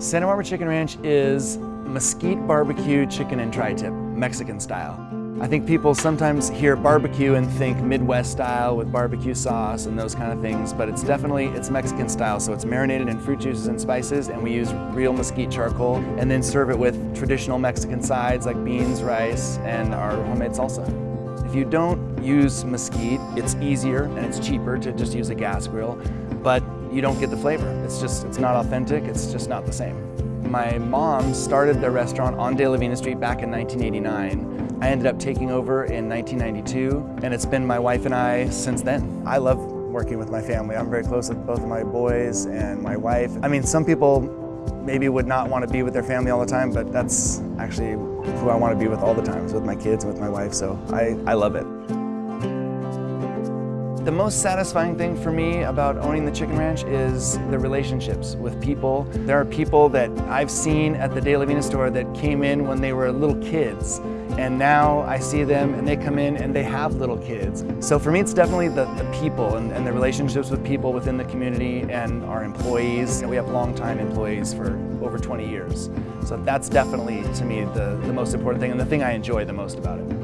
Santa Barbara Chicken Ranch is mesquite barbecue chicken and tri-tip, Mexican style. I think people sometimes hear barbecue and think Midwest style with barbecue sauce and those kind of things, but it's definitely, it's Mexican style. So it's marinated in fruit juices and spices and we use real mesquite charcoal and then serve it with traditional Mexican sides like beans, rice, and our homemade salsa. If you don't use mesquite, it's easier and it's cheaper to just use a gas grill, but you don't get the flavor. It's just, it's not authentic, it's just not the same. My mom started the restaurant on De La Vina Street back in 1989 I ended up taking over in 1992, and it's been my wife and I since then. I love working with my family. I'm very close with both of my boys and my wife. I mean, some people maybe would not want to be with their family all the time, but that's actually who I want to be with all the time, with my kids and with my wife, so I, I love it. The most satisfying thing for me about owning the Chicken Ranch is the relationships with people. There are people that I've seen at the De La Vina store that came in when they were little kids and now I see them and they come in and they have little kids. So for me, it's definitely the, the people and, and the relationships with people within the community and our employees. We have long-time employees for over 20 years. So that's definitely, to me, the, the most important thing and the thing I enjoy the most about it.